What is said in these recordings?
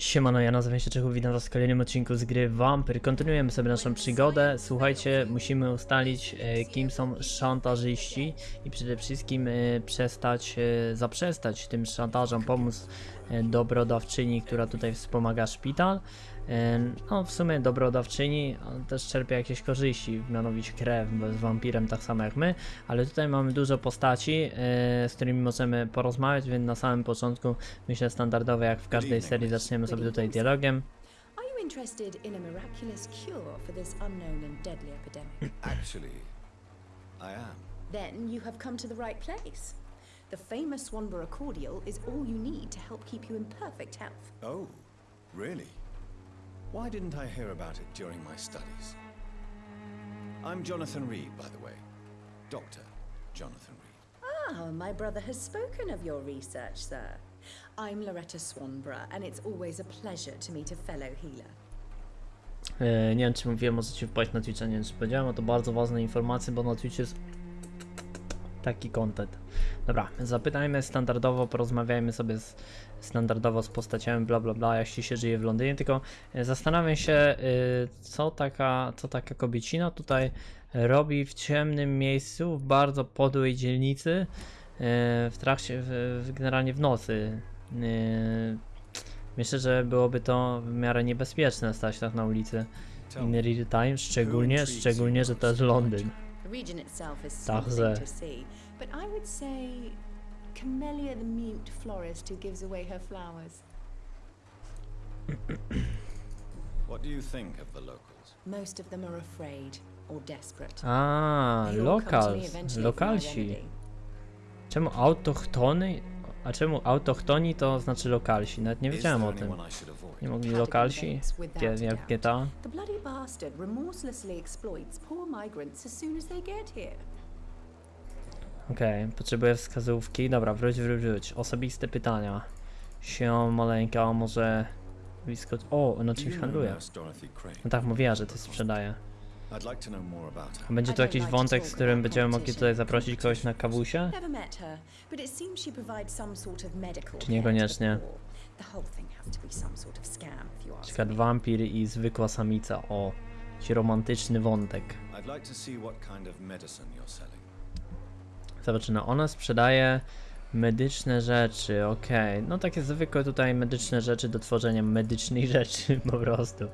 Siemano, ja nazywam się Czechów, witam was w kolejnym odcinku z gry Vampyr. Kontynuujemy sobie naszą przygodę. Słuchajcie, musimy ustalić e, kim są szantażyści i przede wszystkim e, przestać, e, zaprzestać tym szantażom, pomóc dobrodawczyni, która tutaj wspomaga szpital. E, no w sumie dobrodawczyni też czerpie jakieś korzyści, mianowicie krew, bo jest wampirem tak samo jak my, ale tutaj mamy dużo postaci, e, z którymi możemy porozmawiać, więc na samym początku myślę standardowo jak w każdej serii zaczniemy sobie tutaj dialogiem. Interested in a miraculous cure for this unknown and deadly epidemic? Actually, I am. then you have come to the right place. The famous Swanborough cordial is all you need to help keep you in perfect health. Oh, really? Why didn't I hear about it during my studies? I'm Jonathan Reed, by the way. Dr. Jonathan Reed. Ah, my brother has spoken of your research, sir. I'm Loretta Swanborough, and it's always a pleasure to meet a fellow healer. Nie wiem czy mówiłem, możecie wpaść na Twitcha, nie wiem czy powiedziałem, a to bardzo ważne informacje, bo na Twitchu jest taki content. Dobra, zapytajmy standardowo, porozmawiajmy sobie z, standardowo z postaciami, bla bla bla, ci się żyje w Londynie, tylko e, zastanawiam się, e, co taka, co taka kobiecina tutaj robi w ciemnym miejscu, w bardzo podłej dzielnicy, e, w trakcie, w, generalnie w nocy. Myślę, że byłoby to w miarę niebezpieczne stać tak na ulicy in real time, szczególnie, szczególnie, że to jest Londyn. The region itself is Także. something to see, but I would say Camellia the mute florist who gives away her flowers. What do you think of the locals? Most of them are afraid or desperate. Ah, locals. all come to me lokal, eventually for my lokalsi. Czemu autochtony? A czemu autochtoni to znaczy lokalsi? Nawet nie wiedziałem o tym. Nie mogli lokalsi? Jak. GTA? The bloody bastard remorselessly exploits poor migrants as soon as they get here. Okej, potrzebuję wskazówki. Dobra, wróć, wróć, wróć. Osobiste pytania. Się maleńka, może. O, no Do czymś handluje. No tak, mówiła, że to sprzedaje. I'd like to know more about her. Będzie tu jakiś wątek, z którym będziemy mogli tutaj zaprosić kogoś na kawusie? Never met her, but it seems she provides some sort of medical Czy niekoniecznie? to the poor. The whole thing has to be some sort of scam, if you ask Przykład wampir i zwykła samica. O, ci romantyczny wątek. I'd like to see what kind of medicine you're selling. Zobaczymy, ona sprzedaje medyczne rzeczy, okej. No takie zwykłe tutaj medyczne rzeczy do tworzenia medycznej rzeczy po prostu.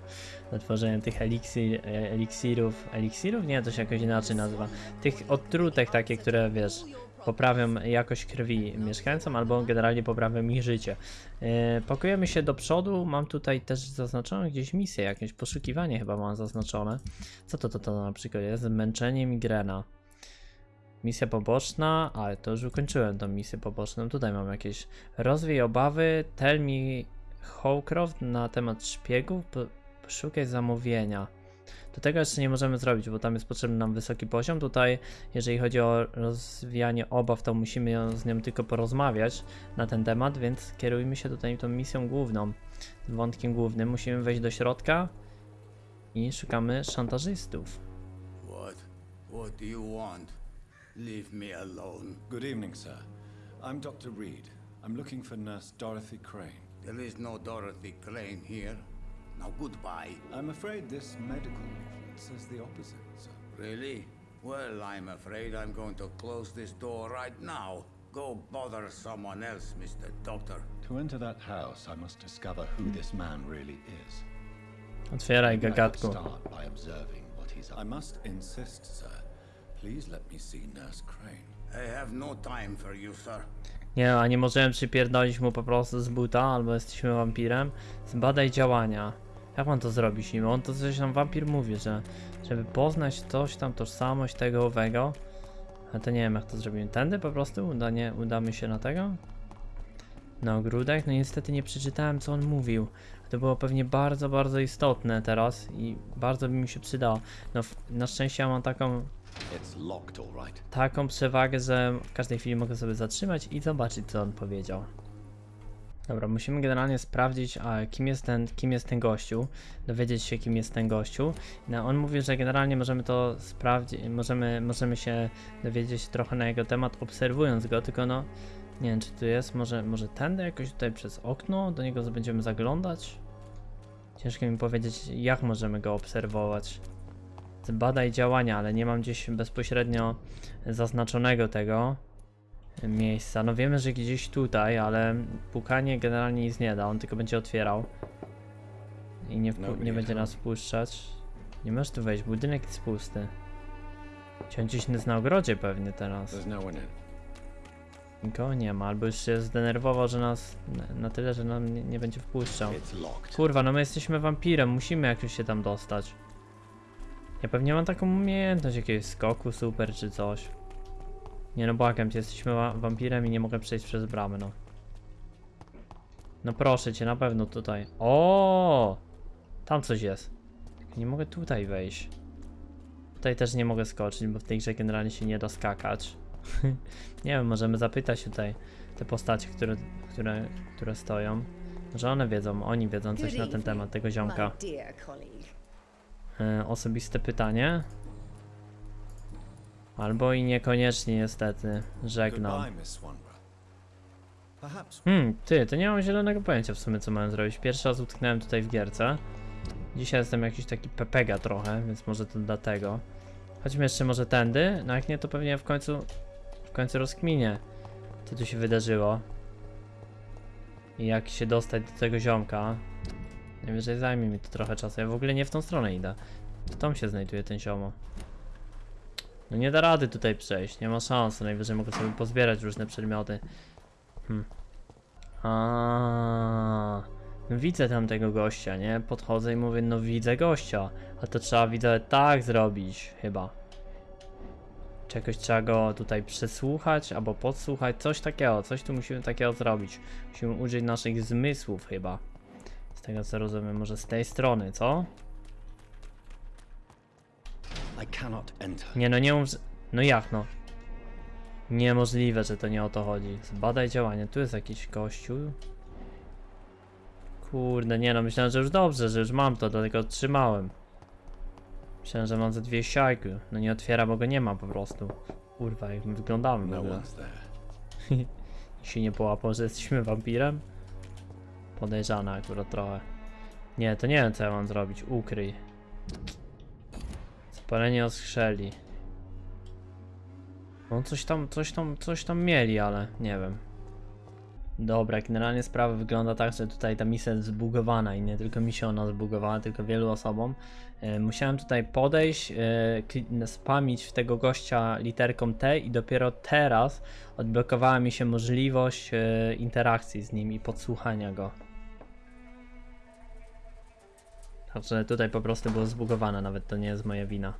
Do tworzenia tych eliksir, e, eliksirów, eliksirów? Nie, to się jakoś inaczej nazywa. Tych odtrutek takie, które wiesz, poprawią jakość krwi mieszkańcom albo generalnie poprawią ich życie. Pakujemy się do przodu, mam tutaj też zaznaczone gdzieś misję, jakieś poszukiwanie chyba mam zaznaczone. Co to to, to na przykład jest? Zmęczenie migrena. Misja poboczna, ale to już ukończyłem tą misję poboczną. Tutaj mam jakieś rozwij obawy, tell me Howcroft na temat szpiegów, poszukaj zamówienia. Do tego jeszcze nie możemy zrobić, bo tam jest potrzebny nam wysoki poziom. Tutaj, jeżeli chodzi o rozwijanie obaw, to musimy z nią tylko porozmawiać na ten temat, więc kierujmy się tutaj tą misją główną, wątkiem głównym. Musimy wejść do środka i szukamy szantażystów. What? What do you want? Leave me alone. Good evening, sir. I'm Dr. Reed. I'm looking for Nurse Dorothy Crane. There is no Dorothy Crane here. Now goodbye. I'm afraid this medical leaflet says the opposite, sir. Really? Well, I'm afraid I'm going to close this door right now. Go bother someone else, Mr. Doctor. To enter that house, I must discover who this man really is. Otwieraj I could gagatku. start by observing what he's up I must insist, sir. Please let me see Nurse Crane. I have no time for you, sir. Nie, a nie możemy przypierdolić mu po prostu z buta, albo jesteśmy wampirem. Zbadaj działania. Jak mam to zrobić nim? On to coś tam wampir mówi, że żeby poznać coś tam, tożsamość tego owego. A to nie wiem jak to zrobimy. Tędy po prostu uda, nie, udamy się na tego? Na ogródek? No niestety nie przeczytałem co on mówił. To było pewnie bardzo, bardzo istotne teraz i bardzo by mi się przydało. No na szczęście ja mam taką Taką przewagę, że w każdej chwili mogę sobie zatrzymać i zobaczyć, co on powiedział. Dobra, musimy generalnie sprawdzić, a, kim, jest ten, kim jest ten gościu, dowiedzieć się, kim jest ten gościu. No, on mówi, że generalnie możemy to sprawdzić, możemy, możemy się dowiedzieć trochę na jego temat, obserwując go, tylko no, Nie wiem, czy tu jest, może, może tędy jakoś tutaj przez okno, do niego będziemy zaglądać? Ciężko mi powiedzieć, jak możemy go obserwować. Badaj działania, ale nie mam gdzieś bezpośrednio zaznaczonego tego miejsca. No wiemy, że gdzieś tutaj, ale pukanie generalnie nic nie da, on tylko będzie otwierał. I nie, nie będzie nas wpuszczać. Nie możesz tu wejść, budynek jest pusty. Czy on gdzieś jest na ogrodzie pewnie teraz. Nikogo nie ma, albo już się zdenerwował, że nas na, tyle, że nam nie, nie będzie wpuszczał. Kurwa, no my jesteśmy wampirem, musimy jakoś się tam dostać. Ja pewnie mam taką umiejętność jakiegoś skoku super czy coś. Nie no błagam cię, jesteśmy wa wampirem i nie mogę przejść przez bramę, no. No proszę cię, na pewno tutaj. O, Tam coś jest. Nie mogę tutaj wejść. Tutaj też nie mogę skoczyć, bo w tej grze generalnie się nie da skakać. nie wiem, możemy zapytać tutaj te postacie, które, które, które stoją. Może one wiedzą, oni wiedzą coś na ten temat tego ziomka. My dear colleague. E, osobiste pytanie? Albo i niekoniecznie niestety. Żegnam. Hmm, ty, to nie mam zielonego pojęcia w sumie co mam zrobić. Pierwszy raz utknąłem tutaj w gierce. Dzisiaj jestem jakiś taki pepega trochę, więc może to dlatego. Chodźmy jeszcze może tędy, no jak nie to pewnie w końcu, w końcu rozkminię co tu się wydarzyło. I jak się dostać do tego ziomka. Najwyżej zajmie mi to trochę czasu, ja w ogóle nie w tą stronę idę. W tą się znajduje ten ziomo. No nie da rady tutaj przejść, nie ma szans, najwyżej mogę sobie pozbierać różne przedmioty. Hmm. A, no widzę tam tego gościa, nie? Podchodzę i mówię, no widzę gościa. A to trzeba widzę tak zrobić, chyba. Czegoś trzeba go tutaj przesłuchać albo podsłuchać, coś takiego, coś tu musimy takiego zrobić. Musimy użyć naszych zmysłów chyba. Z tego co rozumiem, może z tej strony, co? Nie no, nie mów, No jak no? Niemożliwe, że to nie o to chodzi. Zbadaj działanie. Tu jest jakiś kościół. Kurde, nie no, myślałem, że już dobrze, że już mam to, dlatego trzymałem. Myślałem, że mam ze dwie siajki. No nie otwiera, bo go nie ma po prostu. Kurwa, jak my wyglądamy No się nie połapał, że jesteśmy wampirem? Podejrzane akurat trochę. Nie, to nie wiem co ja mam zrobić. Ukryj. Spalenie oskrzeli. No coś tam, coś tam, coś tam mieli, ale nie wiem. Dobra, generalnie sprawa wygląda tak, że tutaj ta misja jest zbugowana i nie tylko mi się ona zbugowała, tylko wielu osobom. E, musiałem tutaj podejść, e, spamić w tego gościa literką T i dopiero teraz odblokowała mi się możliwość e, interakcji z nim i podsłuchania go. Także tutaj po prostu było zbugowane, nawet to nie jest moja wina.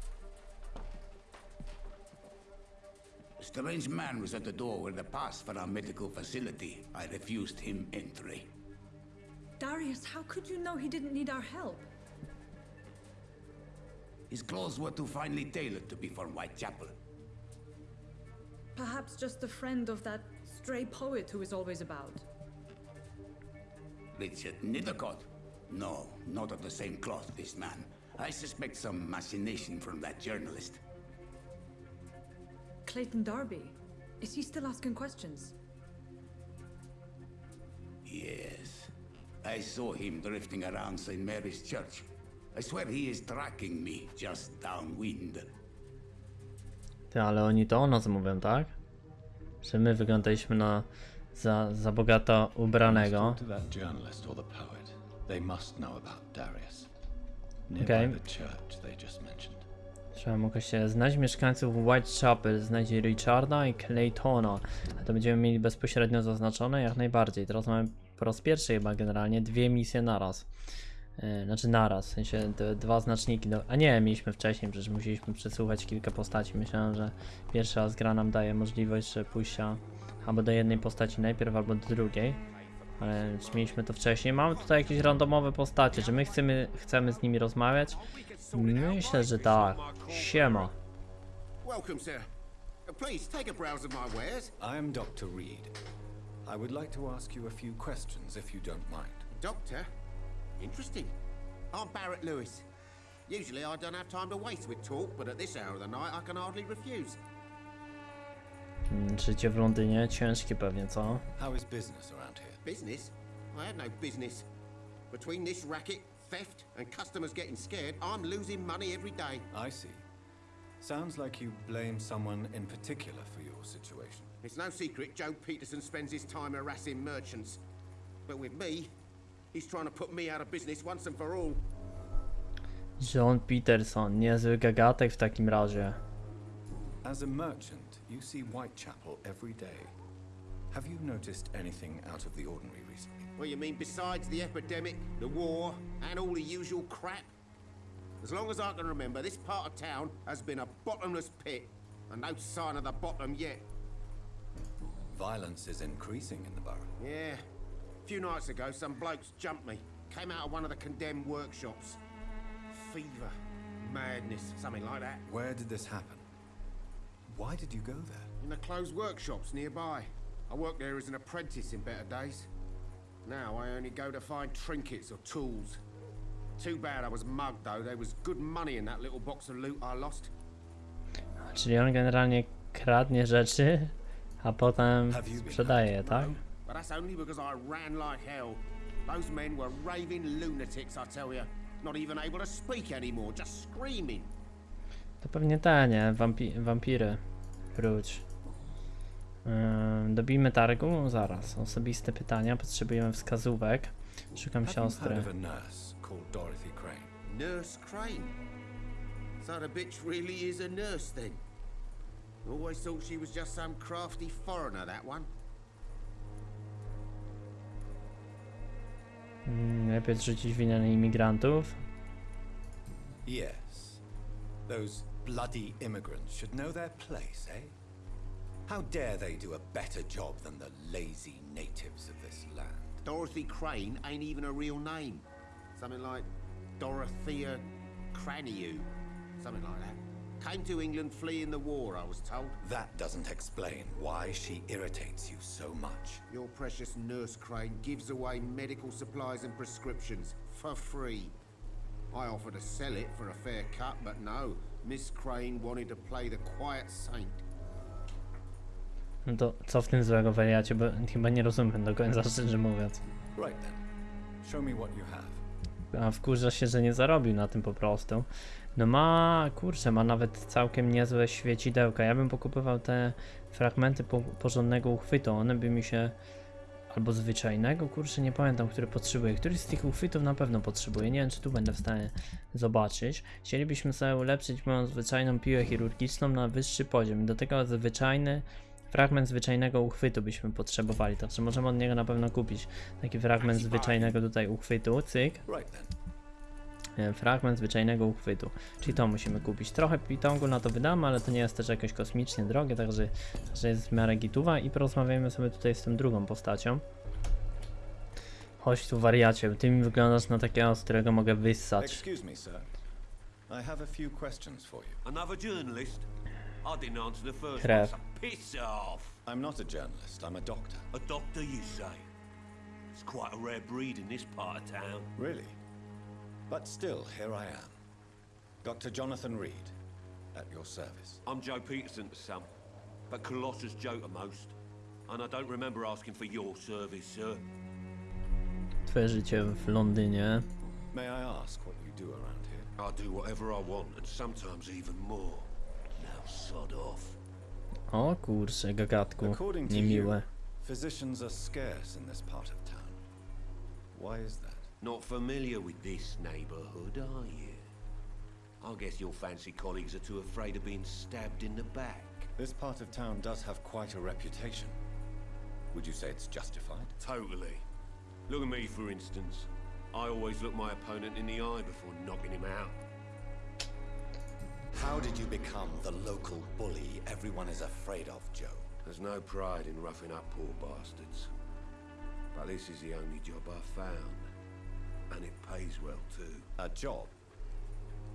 Strange man was at the door with a pass for our medical facility. I refused him entry. Darius, how could you know he didn't need our help? His clothes were too finely tailored to be from Whitechapel. Perhaps just a friend of that stray poet who is always about. Richard Nethercott? No, not of the same cloth, this man. I suspect some machination from that journalist. Clayton Darby. Is he still asking questions? Yes. I saw him drifting around St. Mary's Church. I swear he is tracking me just downwind. Ty, ale oni to o nas mówią, tak? Że my wyglądaliśmy na za, za bogato ubranego. To that journalist or the poet. They must know about Darius. Okay. the church they just mentioned. Trzeba mogę się znać mieszkańców Whitechapel, znać Richarda i Claytona. A to będziemy mieli bezpośrednio zaznaczone jak najbardziej. Teraz mamy po raz pierwszy chyba generalnie dwie misje naraz. Yy, znaczy naraz, w sensie dwa znaczniki. Do... A nie, mieliśmy wcześniej, przecież musieliśmy przesłuchać kilka postaci. Myślałem, że pierwszy raz gra nam daje możliwość że pójścia albo do jednej postaci najpierw, albo do drugiej. Ale już mieliśmy to wcześniej. Mamy tutaj jakieś randomowe postacie. Czy my chcemy, chcemy z nimi rozmawiać? Myślę, że tak. Siema. Welcome, sir. Please take a browse of my wares. I am Dr. Reed. I would like to ask you a few questions if you don't mind. Doctor? Interesting. I'm Barrett Lewis. Usually I don't have time to waste with talk, but at this hour of the night I can hardly refuse. Mm, Życie w Londynie ciężkie pewnie, co? How is business around here? Business? I have no business. Between this racket, theft, and customers getting scared, I'm losing money every day. I see. Sounds like you blame someone in particular for your situation. It's no secret Joe Peterson spends his time harassing merchants. But with me, he's trying to put me out of business once and for all. John Peterson, niezły gagatek w takim razie. As a merchant, you see Whitechapel every day. Have you noticed anything out of the ordinary recently? Well, you mean besides the epidemic, the war, and all the usual crap? As long as I can remember, this part of town has been a bottomless pit, and no sign of the bottom yet. Violence is increasing in the borough. Yeah. A few nights ago, some blokes jumped me. Came out of one of the condemned workshops. Fever, madness, something like that. Where did this happen? Why did you go there? In the closed workshops nearby. I worked there as an apprentice in better days. Now I only go to find trinkets or tools. Too bad I was mugged though. There was good money in that little box of loot I lost. Czyli on generalnie kradnie rzeczy, a potem Have you been sprzedaje je, tak? But that's only because I ran like hell. Those men were raving lunatics, I tell you. Not even able to speak anymore, just screaming. To pewnie te, nie? Wampi wampiry. Wróć. Dobijmy targu? Zaraz. Osobiste pytania. Potrzebujemy wskazówek. Szukam siostry. of a nurse called Dorothy Crane? Nurse Crane. So the bitch really is a nurse then. Always thought she was just some crafty foreigner, that one. Mm, Lepiej zrzucić winę na imigrantów. Yes. Those bloody immigrants should know their place, eh? How dare they do a better job than the lazy natives of this land? Dorothy Crane ain't even a real name. Something like Dorothea Craniu. Something like that. Came to England fleeing the war, I was told. That doesn't explain why she irritates you so much. Your precious nurse Crane gives away medical supplies and prescriptions for free. I offered to sell it for a fair cut, but no. Miss Crane wanted to play the quiet saint. No to co w tym złego wariacie, bo chyba nie rozumiem do końca, szczerze mówiąc. Right then. Show me what you have. A wkurza się, że nie zarobił na tym po prostu. No ma, kurczę, ma nawet całkiem niezłe świecidełka. Ja bym pokupywał te fragmenty po, porządnego uchwytu. One by mi się... Albo zwyczajnego, kurczę, nie pamiętam, który potrzebuję. Któryś z tych uchwytów na pewno potrzebuję. Nie wiem, czy tu będę w stanie zobaczyć. Chcielibyśmy sobie ulepszyć moją zwyczajną piłę chirurgiczną na wyższy poziom. Do tego zwyczajny fragment zwyczajnego uchwytu byśmy potrzebowali. Także możemy od niego na pewno kupić taki fragment zwyczajnego tutaj uchwytu. Cyk. E, fragment zwyczajnego uchwytu. Czyli to musimy kupić. Trochę pitongu na to wydamy, ale to nie jest też jakoś kosmicznie drogie, także, także jest w miarę gituwa i porozmawiamy sobie tutaj z tą drugą postacią. Chodź tu wariacie, ty mi wyglądasz na takiego, z którego mogę wyssać. Krew. I'm not a journalist, I'm a doctor. A doctor, you say? It's quite a rare breed in this part of town. Really? But still, here I am. Dr. Jonathan Reed, at your service. I'm Joe Peterson to some, but Colossus Joe to most. And I don't remember asking for your service, sir. Twoje życie w Londynie. May I ask what you do around here? I do whatever I want, and sometimes even more. Now sod off. O kurczę, gagatku. According to Niemiłe. you, physicians are scarce in this part of town. Why is that? Not familiar with this neighborhood, are you? I guess your fancy colleagues are too afraid of being stabbed in the back. This part of town does have quite a reputation. Would you say it's justified? Totally. Look at me, for instance. I always look my opponent in the eye before knocking him out. How did you become the local bully everyone is afraid of, Joe? There's no pride in roughing up poor bastards. But this is the only job I've found. And it pays well, too. A job?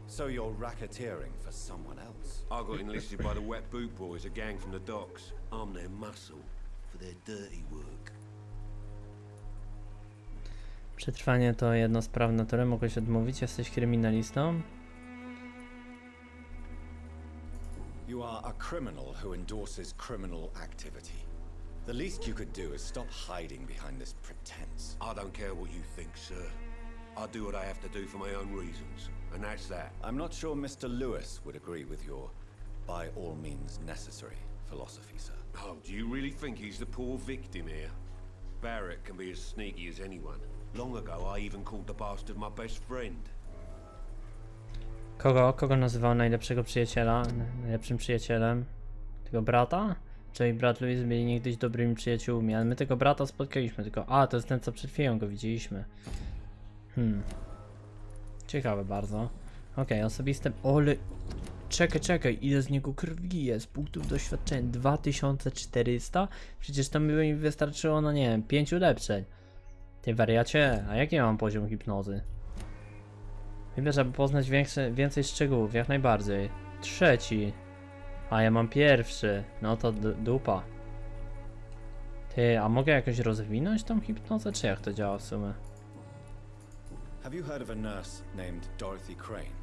So you're racketeering for someone else? I got enlisted by the Wet Boot Boys, a gang from the docks. I'm their muscle for their dirty work. Przetrwanie to jedno z praw natury, mogłeś odmówić, jesteś kryminalistą. You You are a criminal who endorses criminal activity. The least you could do is stop hiding behind this pretense. I don't care what you think, sir. I do what I have to do for my own reasons, and that's that. I'm not sure Mr. Lewis would agree with your by all means necessary philosophy, sir. Oh, do you really think he's the poor victim here? Barrett can be as sneaky as anyone. Long ago, I even called the bastard my best friend. Kogo? Kogo nazywał najlepszego przyjaciela? Najlepszym przyjacielem? Tego brata? Joe i brat Louis byli niegdyś dobrymi przyjaciółmi, ale my tego brata spotkaliśmy tylko. A, to jest ten, co przed chwilą go widzieliśmy. Hmm. Ciekawe bardzo. Okej, osobiste... Ole... Czekaj, czekaj, ile z niego krwi jest? Punktów doświadczenia 2400? Przecież to mi wystarczyło, no nie wiem, 5 ulepszeń. Ty wariacie, a jaki ja mam poziom hipnozy? Wybierz, aby poznać większe, więcej szczegółów, jak najbardziej. Trzeci. A ja mam pierwszy. No to dupa. Ty, a mogę jakoś rozwinąć tą hipnozę, czy jak to działa w sumie? Have you heard of a nurse named Dorothy Crane?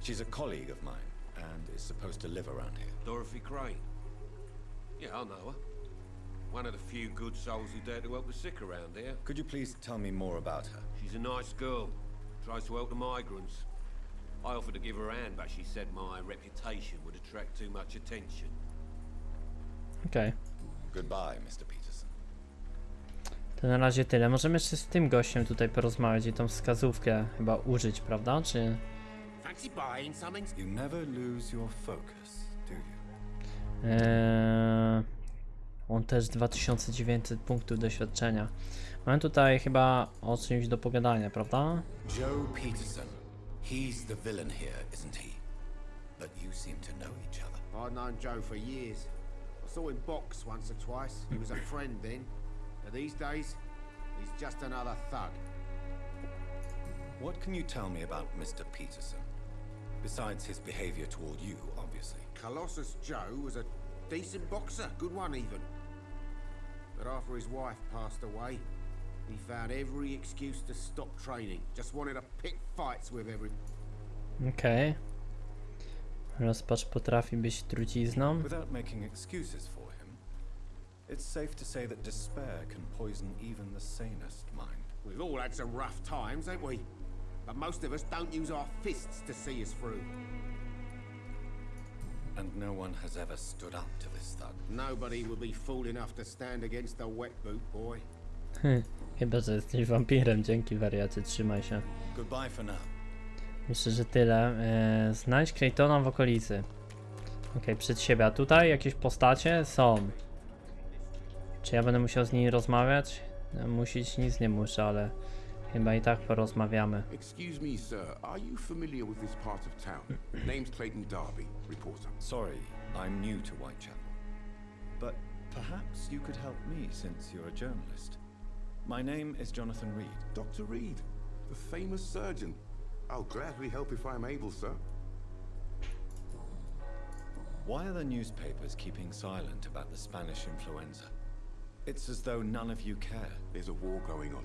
She's a colleague of mine and is supposed to live around here. Dorothy Crane. Yeah, I know her. One of the few good souls who dare to help the sick around here. Could you please tell me more about her? She's a nice girl. Tries to help the migrants. I offered to give her a hand, but she said my reputation would attract too much attention. Okay. Goodbye, Mr. Peterson. To na razie tyle. Możemy jeszcze z tym gościem tutaj porozmawiać i tą wskazówkę chyba użyć, prawda? Czy... Eee, on też 2900 punktów doświadczenia. Mamy tutaj chyba o czymś do pogadania, prawda? Joe Peterson. He's the villain here, isn't he? But you seem to know each other. I've known Joe for years. I saw him box once or twice. He was a friend then. But these days, he's just another thug. What can you tell me about Mr. Peterson? Besides his behavior toward you, obviously. Colossus Joe was a decent boxer, good one even. But after his wife passed away, he found every excuse to stop training. Just wanted to pick fights with every. Okej. Rozpacz potrafi być trucizną. Without making excuses for him, it's safe to say that despair can poison even the sanest mind. We've all had some rough times, ain't we? But most of us don't use our fists to see us through. And no one has ever stood up to this thug. Nobody would be fool enough to stand against a wet boot boy. Chyba, że jesteś wampirem. Dzięki wariacie, trzymaj się. Goodbye for now. Myślę, że tyle. Eee, znajdź Claytona w okolicy. Okej, przed siebie. A tutaj jakieś postacie są. Czy ja będę musiał z nimi rozmawiać? No, Musić nic nie muszę, ale chyba i tak porozmawiamy. Excuse me, sir. Are you familiar with this part of town? Name's Clayton Darby, reporter. Sorry, I'm new to Whitechapel. But perhaps you could help me since you're a journalist. My name is Jonathan Reed. Dr. Reed, the famous surgeon. I'll gladly help if I'm able, sir. Why are the newspapers keeping silent about the Spanish influenza? It's as though none of you care. There's a war going on.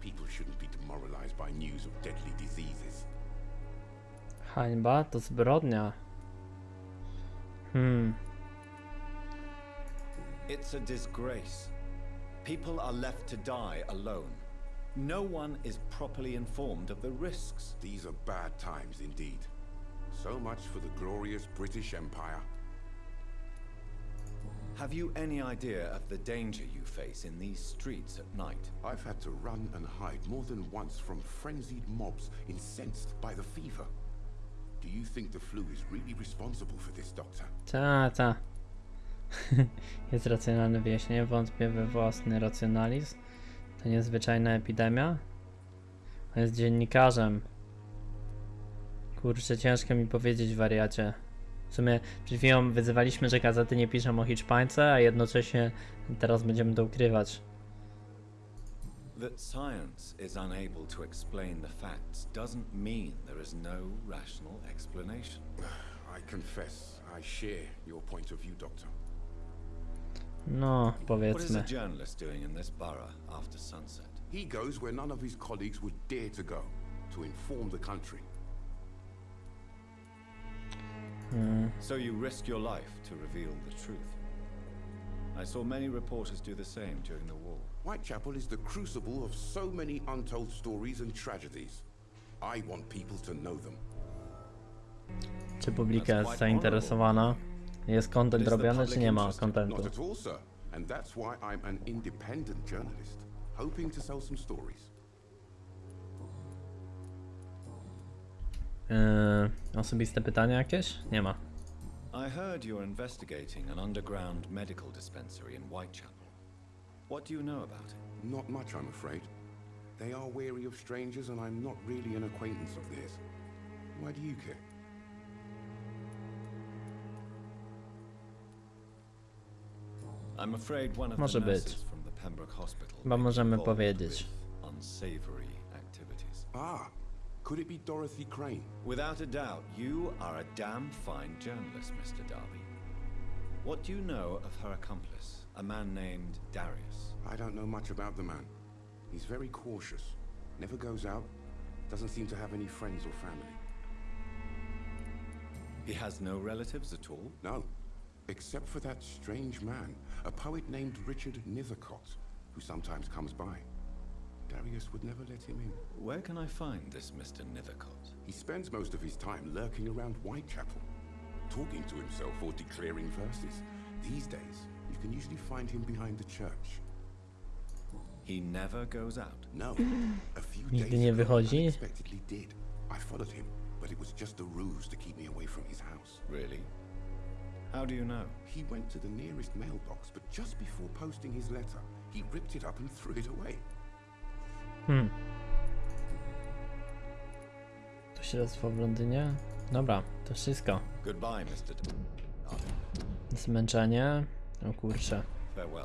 People shouldn't be demoralized by news of deadly diseases. Hańba to zbrodnia. Hmm. It's a disgrace. People are left to die alone. No one is properly informed of the risks. These are bad times indeed. So much for the glorious British Empire. Have you any idea of the danger you face in these streets at night? I've had to run and hide more than once from frenzied mobs incensed by the fever. Do you think the flu is really responsible for this, Doctor? Ta, ta. Jest racjonalne wyjaśnienie, wątpię we własny racjonalizm. To niezwyczajna epidemia. On jest dziennikarzem. Kurczę, ciężko mi powiedzieć, wariacie. W sumie przed chwilą wyzywaliśmy, że gazety nie piszą o Hiszpańce, a jednocześnie teraz będziemy to ukrywać. That science is unable to explain the facts doesn't mean there is no rational explanation. I confess, I share your point of view, Doctor. No, What is a powiedzmy. journalist doing in this borough after sunset? He goes where none of his colleagues would dare to go, to inform the country. Mm, So you risk your life to reveal the truth. I saw many reporters do the same during the war. Whitechapel is the crucible of so many untold stories and tragedies. I want people to know them. czy publika jest zainteresowana? Jest content robiony, czy nie ma interested? contentu? Not at all, sir. And that's why I'm an independent journalist, hoping to sell some stories. Yy, osobiste pytania jakieś? Nie ma. I heard you're investigating an underground medical dispensary in Whitechapel. What do you know about it? Not much, I'm afraid. They are wary of strangers, and I'm not really an acquaintance of theirs. Why do you care? I'm afraid one of Może the być. nurses from the Pembroke Hospital Chyba możemy powiedzieć. unsavory activities. Ah, could it be Dorothy Crane? Without a doubt, you are a damn fine journalist, Mr. Darby. What do you know of her accomplice, a man named Darius? I don't know much about the man. He's very cautious, never goes out, doesn't seem to have any friends or family. He has no relatives at all? No, except for that strange man, a poet named Richard Nethercott, who sometimes comes by. Darius would never let him in. Where can I find this Mr. Nethercott? He spends most of his time lurking around Whitechapel, talking to himself or declaring verses. These days, you can usually find him behind the church. He never goes out. No, a few Nigdy days nie ago, he wychodzi? unexpectedly did. I followed him, but it was just a ruse to keep me away from his house. Really? How do you know? He went to the nearest mailbox, but just before posting his letter, he ripped it up and threw it away. Hmm. To śledztwo w Londynie? Dobra, to wszystko. Goodbye, Mr. Zmęczenie. O kurczę. Farewell.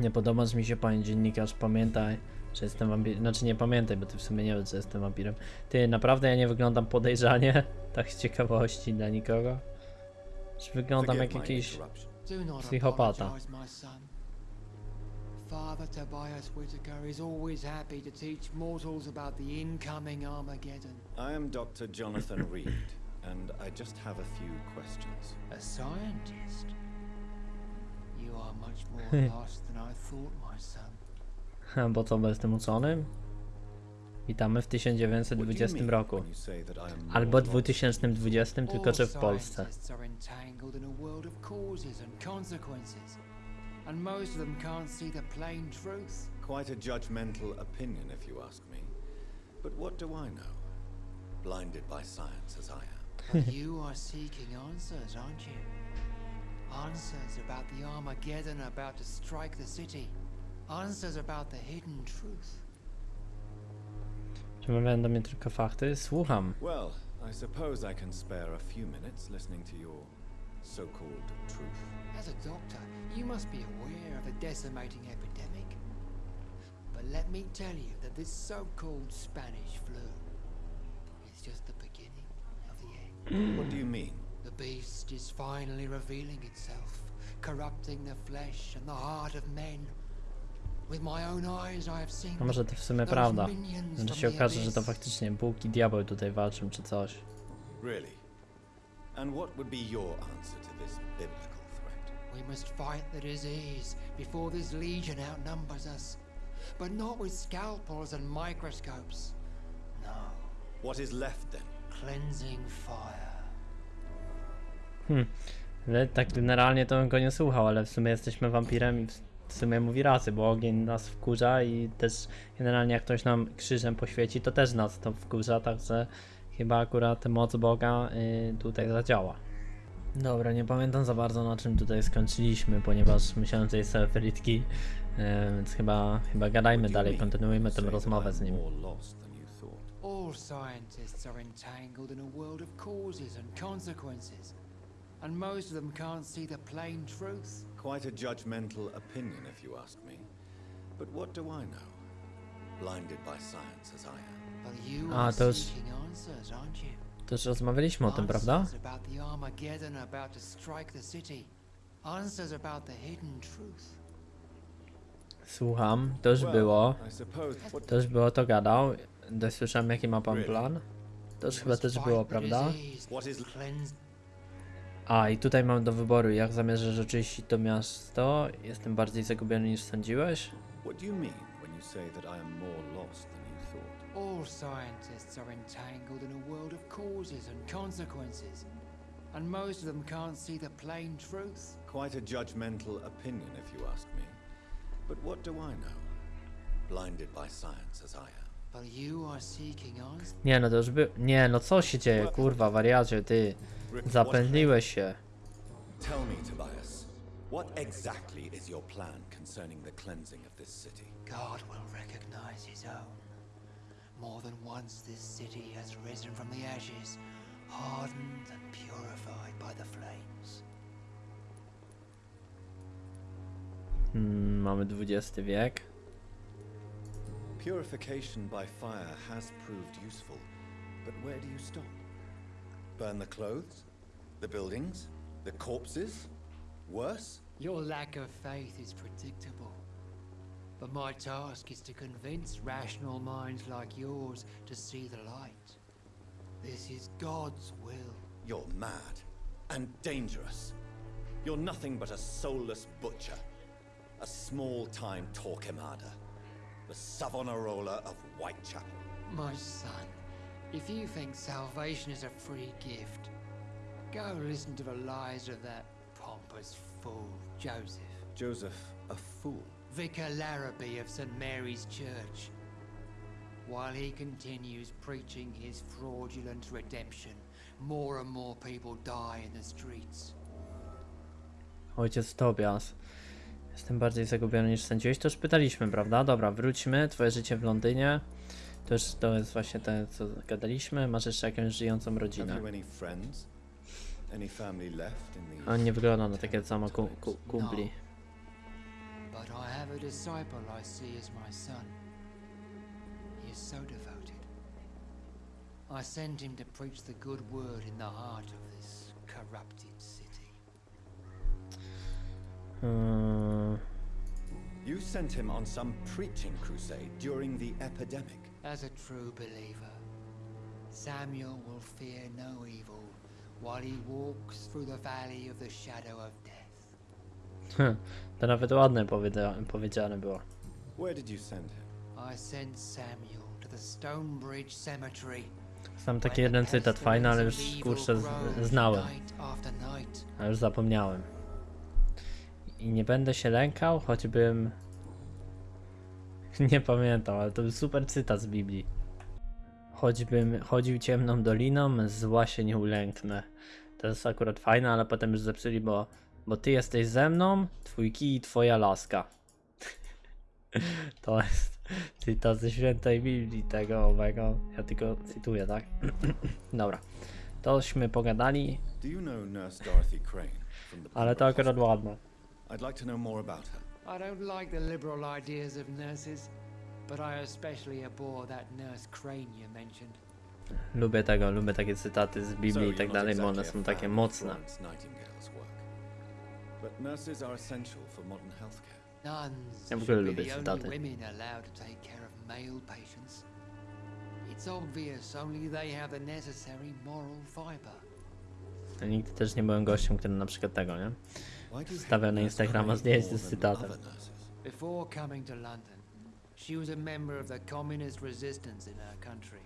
Nie podobasz mi się, panie dziennikarz, pamiętaj, że jestem wampirem. Znaczy nie pamiętaj, bo ty w sumie nie wiesz, że jestem wampirem. Ty, naprawdę ja nie wyglądam podejrzanie? Tak z ciekawości dla nikogo? Czy wyglądam jak jakiś... Psychopata. Apologize, my son. Father Tobias Whitaker is always happy to teach mortals about the incoming Armageddon. I am Dr. Jonathan Reed, and I just have a few questions. A scientist? You are much more lost than I thought, my son. Bo co, bo jestem uczonym? Witamy w What do 1920 mean roku. when you say that I am Albo 2020, tylko All czy w Polsce. And most of them can't see the plain truth. Quite a judgmental opinion, if you ask me. But what do I know? Blinded by science as I am. But you are seeking answers, aren't you? Answers about the Armageddon about to strike the city. Answers about the hidden truth. Przemawiają do mnie tylko fakty? Słucham. Well, I suppose I can spare a few minutes listening to your so-called truth. As a doctor, you must be aware of the decimating epidemic. But let me tell you that this so-called Spanish flu is just the beginning of the end. What do you mean? The beast is finally revealing itself, corrupting the flesh and the heart of men. With my own eyes I have seen A może to w sumie those prawda. minions Może from się the okaże, że to abyss. faktycznie Bóg i diabeł tutaj walczą, czy coś. Really? And what would be your answer to this biblical threat? We must fight the disease before this legion outnumbers us. But not with scalpels and microscopes. No, What is left then? cleansing fire. Ale tak generalnie to bym go nie słuchał, ale w sumie jesteśmy wampirem i w sumie mówi racy, bo ogień nas wkurza i też generalnie jak ktoś nam krzyżem poświeci, to też nas to wkurza, także chyba akurat moc Boga y, tutaj zadziała. Dobra, nie pamiętam za bardzo na czym tutaj skończyliśmy, ponieważ myślałem, że jest sobie frytki, y, więc chyba, chyba gadajmy dalej, kontynuujmy tę rozmowę z I'm nim. All scientists are entangled in a world of causes and consequences. And most of them can't see the plain truth. Quite a judgmental opinion, if you ask me. But what do I know? Blinded by science as I am. Answers, aren't you? To już rozmawialiśmy o tym, prawda? To. Słucham, to już było, to już było, to gadał. Dość słyszałem jaki ma pan plan. To już chyba też było, prawda? A, i tutaj mam do wyboru, jak zamierzasz oczyścić to miasto. Jestem bardziej zagubiony niż sądziłeś. What do you mean when you say that I am more lost than you thought? All scientists are entangled in a world of causes and consequences, and most of them can't see the plain truth. Quite a judgmental opinion, if you ask me. But what do I know? Blinded by science as I am. But you are seeking answers. Nie no, to już by... Nie no, co się dzieje, kurwa, wariacie, ty. Rick, Zapędliłeś się. Tell me, Tobias, what exactly is your plan concerning the cleansing of this city? God will recognize his own. More than once this city has risen from the ashes, hardened and purified by the flames. Hmm, mamy XX wiek. Purification by fire has proved useful, but where do you stop? Burn the clothes? The buildings? The corpses? Worse? Your lack of faith is predictable. But my task is to convince rational minds like yours to see the light. This is God's will. You're mad and dangerous. You're nothing but a soulless butcher, a small-time Torquemada, the Savonarola of Whitechapel. My son, if you think salvation is a free gift, go listen to the lies of that pompous fool, Joseph. Joseph, a fool. Vicar Larrabee of St. Mary's Church. While he continues preaching his fraudulent redemption, more and more people die in the streets. Ojciec Tobias. Jestem bardziej zagubiony niż sądziłeś. To już pytaliśmy, prawda? Dobra, wróćmy. Twoje życie w Londynie. To już to jest właśnie to, co gadaliśmy. Masz jeszcze jakąś żyjącą rodzinę. you any friends? Any family left in the On nie wygląda na takie samo ku, ku, kumpli. But I have a disciple I see as my son. He is so devoted. I sent him to preach the good word in the heart of this corrupted city. Yy, You sent him on some preaching crusade during the epidemic. As a true believer, Samuel will fear no evil while he walks through the valley of the shadow of death. To nawet ładne powiedzia powiedziane było. Where did you send him? I sent Samuel to the Stonebridge Cemetery. Sam taki jeden cytat fajny, ale już kurczę z- znałem. night after night. A już zapomniałem. I nie będę się lękał, choćbym. Nie pamiętam, ale to był super cytat z Biblii. Choćbym chodził ciemną doliną, zła się nie ulęknę. To jest akurat fajne, ale potem już zepsuli, bo, bo ty jesteś ze mną, twój kij i twoja laska. To jest cytat ze świętej Biblii tego owego. Ja tylko cytuję, tak? Dobra. Tośmy pogadali, Do you know Nurse Dorothy Crane from the ale to akurat ładne. I'd like to know more about her. I don't like the liberal ideas of nurses, but I especially abhor that nurse Crane you mentioned. Lubię tego, lubię takie cytaty z Biblii i tak dalej, bo one są takie mocne. But nurses are essential for modern healthcare. Nuns Ja w ogóle lubię the cytaty. only women allowed to take care of male patients. It's obvious only they have the necessary moral fiber. Ja nigdy też nie byłem gościem, który na przykład tego, nie? Hate na Instagrama zdjęcie z cytatem. Before coming to London, she was a member of the communist resistance in her country.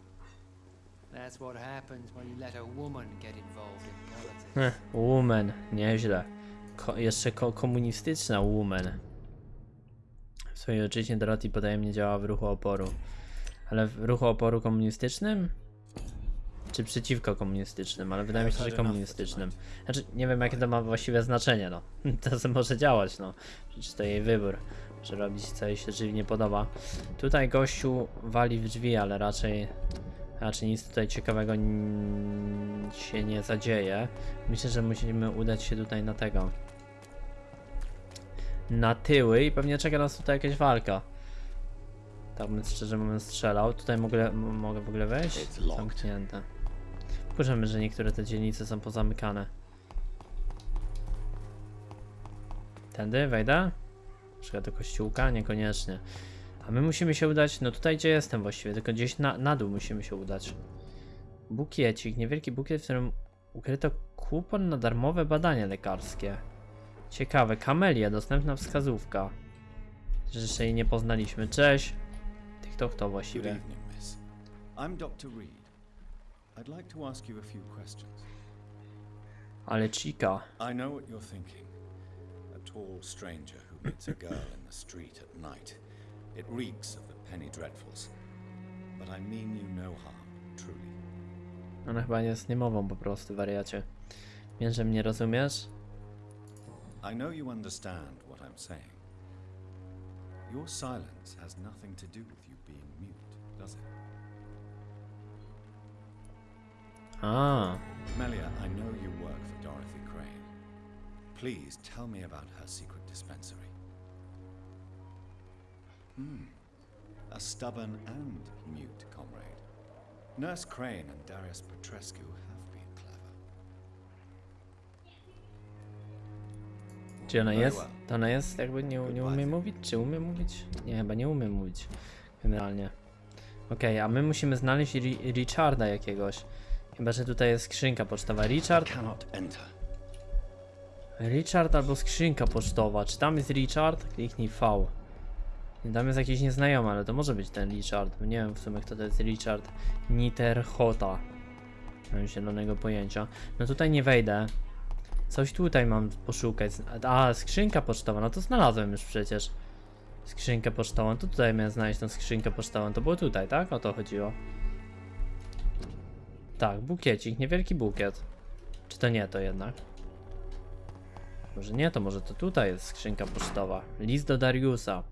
That's what happens when you let a woman get involved in politics. Woman, nieźle. Ko jeszcze ko komunistyczna woman. W swojej ojczyźnie Dorothy potajemnie działa w ruchu oporu. Ale w ruchu oporu komunistycznym? Czy przeciwko komunistycznym? Ale wydaje mi się, że komunistycznym. Znaczy, nie wiem jakie to ma właściwe znaczenie, no. To co może działać, no. Przecież to jej wybór, że robić co jej się żywnie podoba. Tutaj gościu wali w drzwi, ale raczej... Raczej nic tutaj ciekawego się nie zadzieje. Myślę, że musimy udać się tutaj na tego. Na tyły i pewnie czeka nas tutaj jakaś walka. Tak bym szczerze mówiąc strzelał. Tutaj mogę, mogę w ogóle wejść? Zamknięte. Wkurzymy, że niektóre te dzielnice są pozamykane. Tędy wejdę? Na przykład do kościółka? Niekoniecznie. A my musimy się udać, no tutaj gdzie jestem właściwie, tylko gdzieś na, na dół musimy się udać. Bukiecik, niewielki bukiet, w którym ukryto kupon na darmowe badania lekarskie. Ciekawe, kamelia, dostępna wskazówka. Że jeszcze jej nie poznaliśmy. Cześć. TikTok to Good właściwie. evening, miss. I'm Dr. Reed. I'd like to ask you a few questions. Ale chica. I know what you're thinking. A tall stranger who meets a girl in the street at night. It reeks of the penny dreadfuls. But I mean you no harm, truly. Ona chyba jest niemową po prostu, wariacie. Wiem, że mnie rozumiesz? I know you understand what I'm saying. Your silence has nothing to do with you being mute, does it? Ah. Melia, I know you work for Dorothy Crane. Please tell me about her secret dispensary. Hmm. A stubborn and mute comrade. Nurse Crane and Darius Petrescu czy ona Very jest? To ona jest jakby nie, nie umie mówić? Czy umie mówić? Nie, chyba nie umie mówić. Generalnie. Okej, a my musimy znaleźć Ri Richarda jakiegoś. Chyba, że tutaj jest skrzynka pocztowa. Richard? Richard albo skrzynka pocztowa. Czy tam jest Richard? Kliknij V. Tam jest jakiś nieznajomy, ale to może być ten Richard. Nie wiem w sumie kto to jest Richard. Niterhota. Nie mam zielonego pojęcia. No tutaj nie wejdę. Coś tutaj mam poszukać. A, skrzynka pocztowa. No to znalazłem już przecież. Skrzynkę pocztową. To tutaj miałem znaleźć tą skrzynkę pocztową. To było tutaj, tak? O to chodziło. Tak, bukiecik. Niewielki bukiet. Czy to nie to jednak? Może nie, to może to tutaj jest skrzynka pocztowa. List do Dariusa.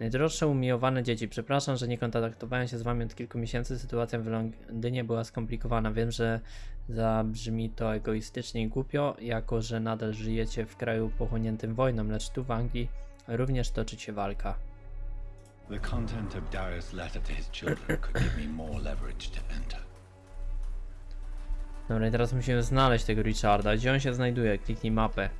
Najdroższe umiłowane dzieci, przepraszam, że nie kontaktowałem się z wami od kilku miesięcy. Sytuacja w Londynie była skomplikowana. Wiem, że zabrzmi to egoistycznie i głupio, jako że nadal żyjecie w kraju pochłoniętym wojną, lecz tu w Anglii również toczy się walka. The content of Darius' letter to his children could give me more leverage to enter. Dobra, i teraz musimy znaleźć tego Richarda. Gdzie on się znajduje? Kliknij mapę.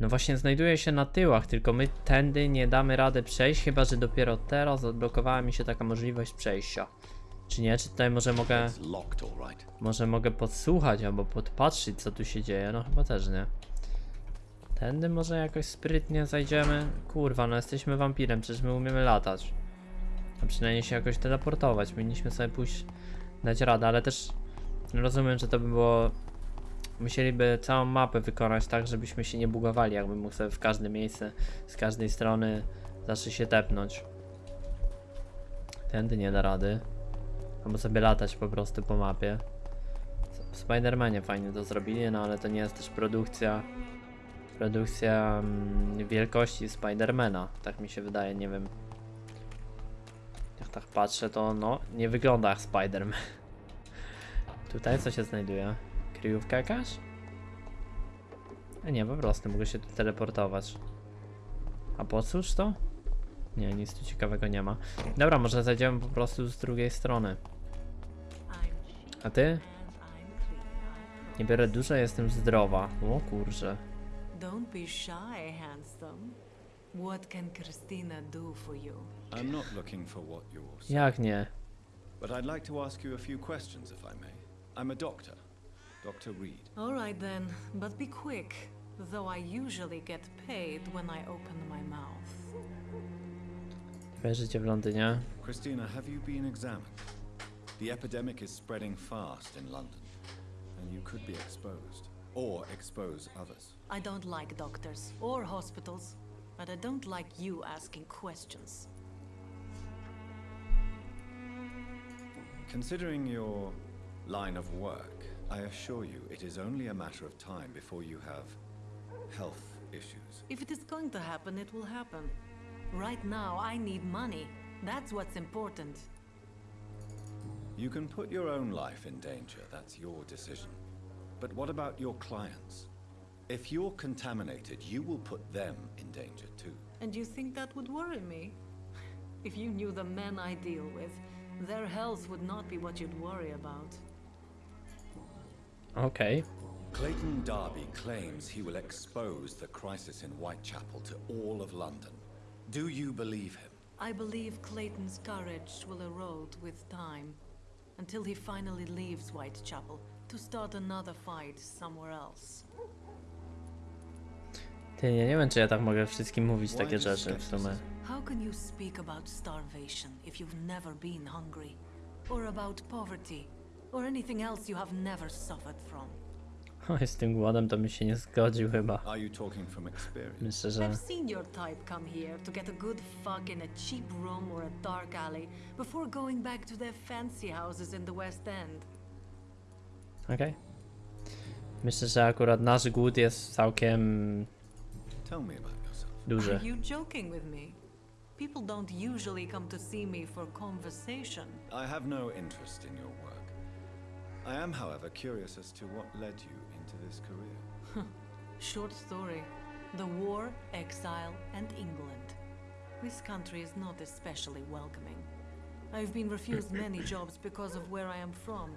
No właśnie, znajduje się na tyłach, tylko my tędy nie damy rady przejść, chyba że dopiero teraz odblokowała mi się taka możliwość przejścia. Czy nie? Czy tutaj może mogę, może mogę podsłuchać albo podpatrzyć co tu się dzieje? No chyba też nie. Tędy może jakoś sprytnie zajdziemy? Kurwa, no jesteśmy wampirem, przecież my umiemy latać. A przynajmniej się jakoś teleportować. Powinniśmy sobie pójść, dać radę, ale też rozumiem, że to by było. Musieliby całą mapę wykonać tak, żebyśmy się nie bugowali, jakby mógł sobie w każde miejsce, z każdej strony zawsze się tepnąć. Tędy nie da rady. Albo sobie latać po prostu po mapie. W Spider-Manie fajnie to zrobili, no ale to nie jest też produkcja. Produkcja mm, wielkości Spidermana, tak mi się wydaje, nie wiem. Jak tak patrzę, to no, nie wygląda jak Spider-Man. Tutaj co się znajduje? Kryjówka jakaś? A nie, po prostu mogę się tu teleportować. A po cóż to? Nie, nic tu ciekawego nie ma. Dobra, może zajdziemy po prostu z drugiej strony. A ty? Nie biorę dużo, jestem zdrowa. O kurczę. Don't be shy, handsome. What can Christina do for you? I'm not looking for what you're saying, Jak nie? but I'd like to ask you a few questions if I may. I'm a doctor, Dr. Reed. All right then, but be quick, though I usually get paid when I open my mouth. Twoje życie w Londynie? Christina, have you been examined? The epidemic is spreading fast in London, and you could be exposed, or expose others. I don't like doctors or hospitals, but I don't like you asking questions. Considering your line of work, I assure you it is only a matter of time before you have health issues. If it is going to happen, it will happen. Right now, I need money. That's what's important. You can put your own life in danger, that's your decision. But what about your clients? If you're contaminated, you will put them in danger too. And you think that would worry me? If you knew the men I deal with, their health would not be what you'd worry about. Okej. Clayton Darby claims he will expose the crisis in Whitechapel to all of London. Do you believe him? I believe Clayton's courage will erode with time. until he finally leaves Whitechapel to start another fight somewhere else. Ty, ja nie wiem, czy ja tak mogę wszystkim mówić Why takie this rzeczy w sumie. How can you speak about starvation if you've never been hungry? Or about poverty? Or anything else you have never suffered from? Oj, z tym głodem to bym się nie zgodził chyba. Are you talking from experience? Myślę, że... I've seen your type come here to get a good fuck in a cheap room or a dark alley before going back to their fancy houses in the West End. Okej. Myślę, że akurat nasz głód jest całkiem Tell me about yourself. duży. Are you joking with me? People don't usually come to see me for conversation. I have no interest in your work. I am, however, curious as to what led you into this career. Short story. The war, exile, and England. This country is not especially welcoming. I've been refused many jobs because of where I am from.